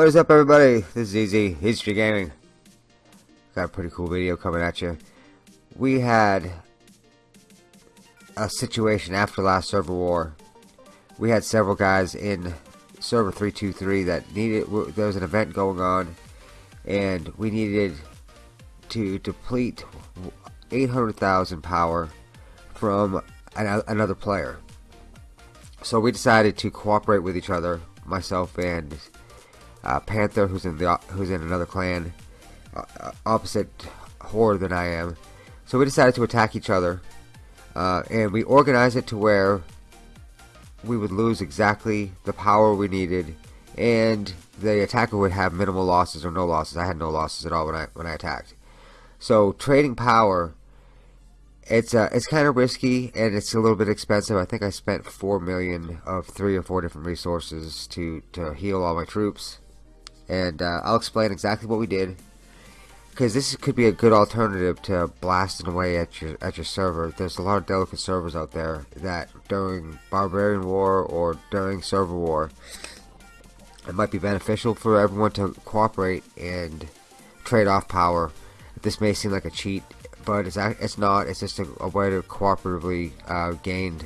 What is up everybody? This is Easy Street Gaming. Got a pretty cool video coming at you. We had a situation after last server war. We had several guys in server 323 that needed, there was an event going on and we needed to deplete 800,000 power from an, another player. So we decided to cooperate with each other, myself and uh, Panther, who's in the who's in another clan, uh, uh, opposite horde than I am. So we decided to attack each other, uh, and we organized it to where we would lose exactly the power we needed, and the attacker would have minimal losses or no losses. I had no losses at all when I when I attacked. So trading power, it's uh, it's kind of risky and it's a little bit expensive. I think I spent four million of three or four different resources to to heal all my troops and uh, I'll explain exactly what we did because this could be a good alternative to blasting away at your at your server. There's a lot of delicate servers out there that during Barbarian War or during Server War, it might be beneficial for everyone to cooperate and trade off power. This may seem like a cheat, but it's it's not. It's just a, a way to cooperatively uh, gain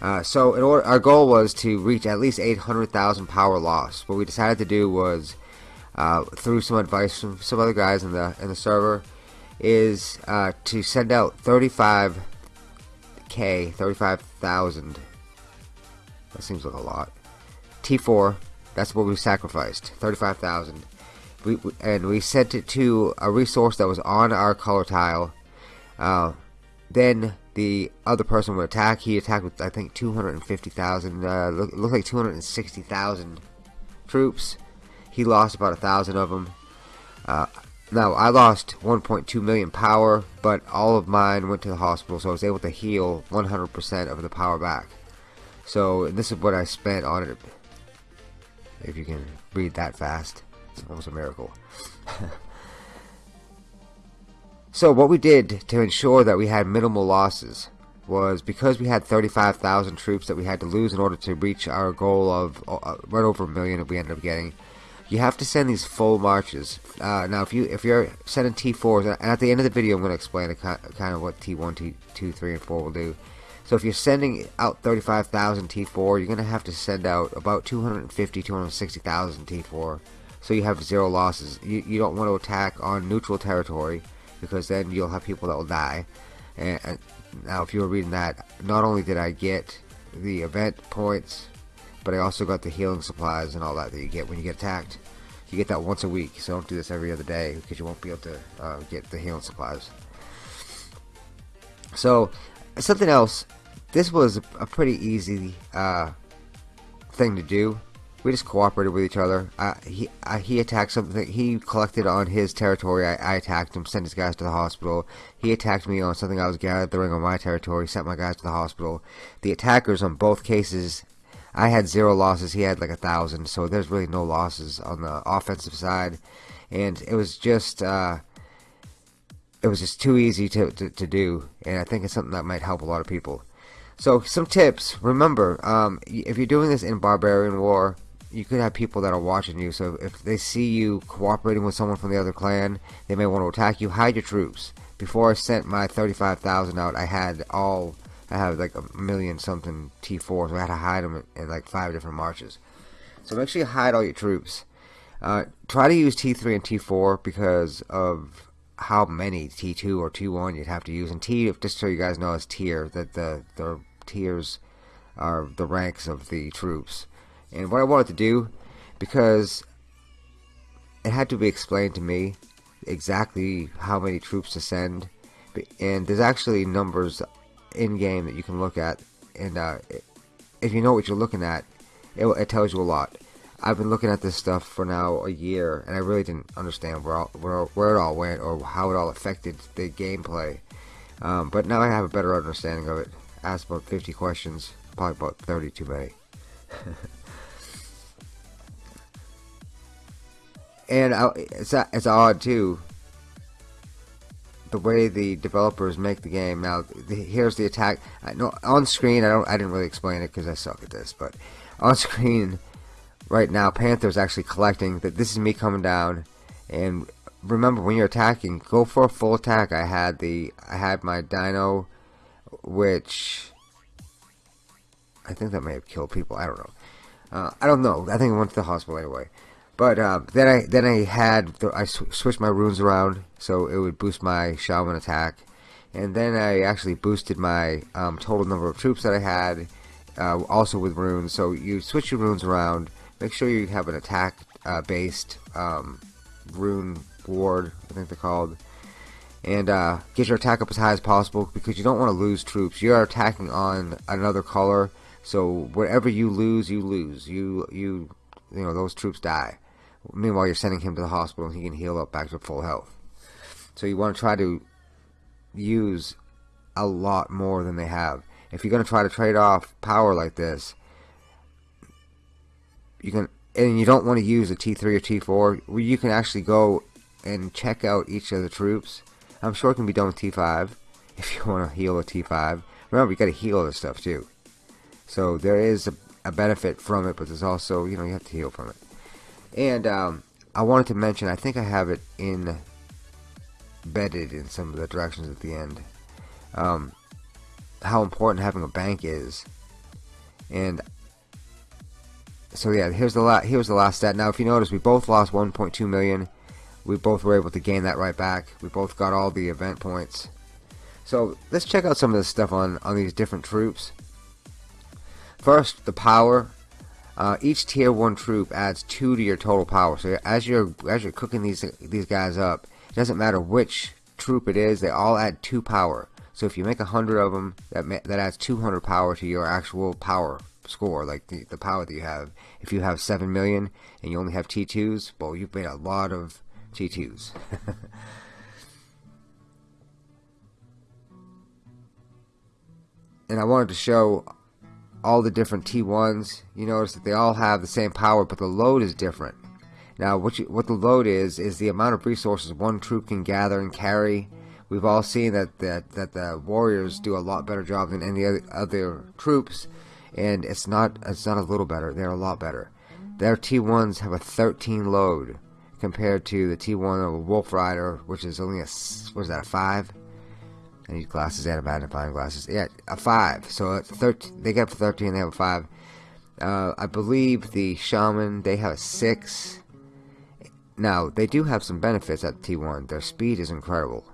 uh, so order, our goal was to reach at least 800,000 power loss. What we decided to do was, uh, through some advice from some other guys in the in the server, is uh, to send out 35k, 35,000. That seems like a lot. T4. That's what we sacrificed. 35,000. We, and we sent it to a resource that was on our color tile. Then the other person would attack. He attacked with, I think, 250,000, uh, look, looked like 260,000 troops. He lost about a thousand of them. Uh, now, I lost 1.2 million power, but all of mine went to the hospital, so I was able to heal 100% of the power back. So, this is what I spent on it. If you can read that fast, it's almost a miracle. So what we did to ensure that we had minimal losses was because we had 35,000 troops that we had to lose in order to reach our goal of uh, right over a million that we ended up getting. You have to send these full marches. Uh, now, if you if you're sending T4s, and at the end of the video, I'm going to explain kind of what T1, T2, 3, and 4 will do. So if you're sending out 35,000 T4, you're going to have to send out about 250, 260,000 T4. So you have zero losses. You, you don't want to attack on neutral territory because then you'll have people that will die. And, and now, if you were reading that, not only did I get the event points, but I also got the healing supplies and all that that you get when you get attacked. You get that once a week, so don't do this every other day because you won't be able to uh, get the healing supplies. So, something else. This was a pretty easy uh, thing to do we just cooperated with each other. He he attacked something. He collected on his territory. I, I, attacked him. Sent his guys to the hospital. He attacked me on something I was gathering on my territory. Sent my guys to the hospital. The attackers on both cases, I had zero losses. He had like a thousand. So there's really no losses on the offensive side, and it was just. Uh, it was just too easy to, to, to do, and I think it's something that might help a lot of people. So, some tips. Remember, um, if you're doing this in Barbarian War, you could have people that are watching you. So if they see you cooperating with someone from the other clan, they may want to attack you. Hide your troops. Before I sent my 35,000 out, I had all, I had like a million something T4s. So I had to hide them in, like five different marches. So make sure you hide all your troops. Uh, try to use T3 and T4 because of how many T2 or T1 you'd have to use. And T, just so you guys know, is tier. That the, the tiers are the ranks of the troops and what I wanted to do because it had to be explained to me exactly how many troops to send. And there's actually numbers in game that you can look at. And uh, if you know what you're looking at it, it, tells you a lot. I've been looking at this stuff for now a year and I really didn't understand where, all, where, where it all went or how it all affected the gameplay. Um, but now I have a better understanding of it. Asked about 50 questions probably about 30 too many and I, it's it's odd too. The way the developers make the game now. The, here's the attack. I, no, on screen, I don't. I didn't really explain it because I suck at this. But on screen, right now Panther's actually collecting that this is me coming down and remember when you're attacking go for a full attack I had the I had my dino which I think that may have killed people I don't know uh, I don't know I think I went to the hospital anyway but uh, then I then I had I sw switched my runes around so it would boost my shaman attack. And then I actually boosted my um, total number of troops that I had uh, also with runes. So you switch your runes around. Make sure you have an attack uh, based um, rune ward I think they're called. And uh, get your attack up as high as possible because you don't want to lose troops. You're attacking on another color. So whatever you lose you lose. You you you know those troops die meanwhile you're sending him to the hospital and he can heal up back to full health. So you want to try to use a lot more than they have. If you're going to try to trade off power like this you can and you don't want to use a T3 or T4 where you can actually go and check out each of the troops. I'm sure it can be done with T5 if you want to heal a T5 remember you got to heal this stuff too. So there is a, a, benefit from it but there's also you know you have to heal from it and um, I wanted to mention I think I have it in embedded in some of the directions at the end um, how important having a bank is and so yeah, here's the la here's the last stat. Now, if you notice, we both lost 1.2 million. We both were able to gain that right back. We both got all the event points. So let's check out some of this stuff on on these different troops. First, the power. Uh, each tier one troop adds two to your total power. So as you're as you're cooking these these guys up, it doesn't matter which troop it is. They all add two power. So if you make a hundred of them, that that adds 200 power to your actual power score, like the, the power that you have. If you have 7 million and you only have T2s, well, you've made a lot of T2s. and I wanted to show all the different T1s. You notice that they all have the same power, but the load is different. Now, what, you, what the load is, is the amount of resources one troop can gather and carry. We've all seen that, that, that the warriors do a lot better job than any other, other troops and it's not it's not a little better. They're a lot better. Their T1s have a 13 load compared to the T1 of a Wolf Rider, which is only a what is that a five? I need glasses and a magnifying glasses. Yeah, a five. So it's 13. They get 13. They have a five. Uh, I believe the Shaman they have a six. Now they do have some benefits at T1. Their speed is incredible.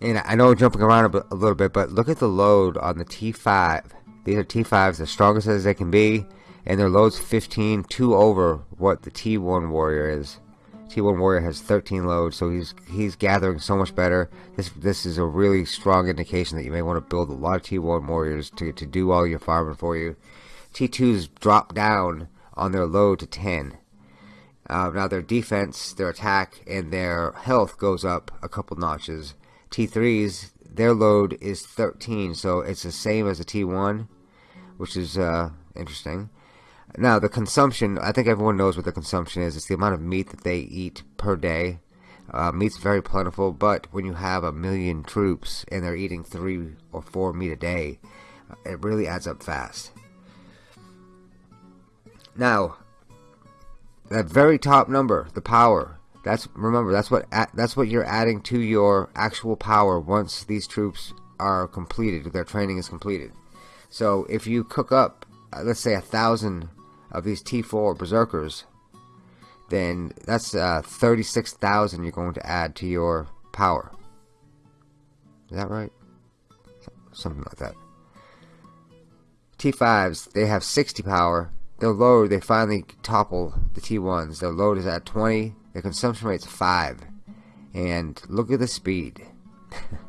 And I know I'm jumping around a, a little bit, but look at the load on the T5 these are T5s, the strongest as they can be, and their load's 15, 2 over what the T1 Warrior is. T1 Warrior has 13 loads, so he's he's gathering so much better. This this is a really strong indication that you may want to build a lot of T1 Warriors to, to do all your farming for you. T2s drop down on their load to 10. Uh, now their defense, their attack, and their health goes up a couple notches. T3s, their load is 13, so it's the same as a T1 which is uh, interesting. Now, the consumption, I think everyone knows what the consumption is. It's the amount of meat that they eat per day. Uh, meat's very plentiful, but when you have a million troops and they're eating three or four meat a day, it really adds up fast. Now, that very top number, the power, that's remember that's what that's what you're adding to your actual power once these troops are completed, their training is completed. So if you cook up, uh, let's say a thousand of these T4 berserkers, then that's uh, 36,000 you're going to add to your power. Is that right? Something like that. T5s, they have 60 power. Their load, they finally topple the T1s. Their load is at 20. Their consumption rate's 5. And look at the speed.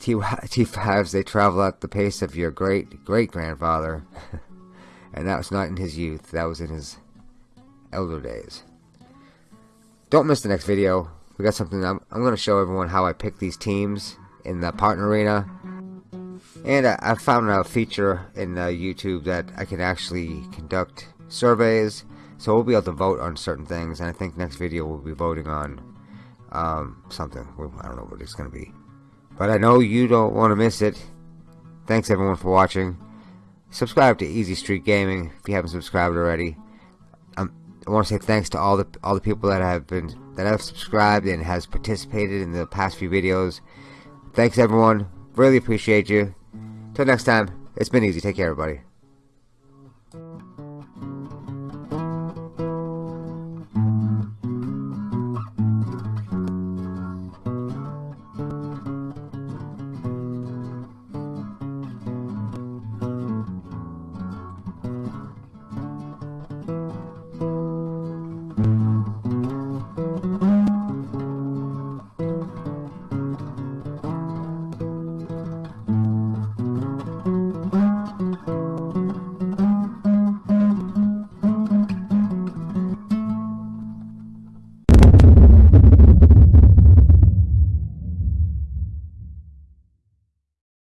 T5s they travel at the pace of your great great grandfather, and that was not in his youth. That was in his elder days. Don't miss the next video. We got something. I'm, I'm going to show everyone how I pick these teams in the partner arena. And I, I found a feature in uh, YouTube that I can actually conduct surveys. So we'll be able to vote on certain things. And I think next video we'll be voting on um, something. I don't know what it's going to be. But I know you don't want to miss it. Thanks everyone for watching. subscribe to Easy Street Gaming if you haven't subscribed already. Um, I want to say thanks to all the all the people that have been that have subscribed and has participated in the past few videos. Thanks everyone. Really appreciate you. Till next time, it's been easy. Take care, everybody.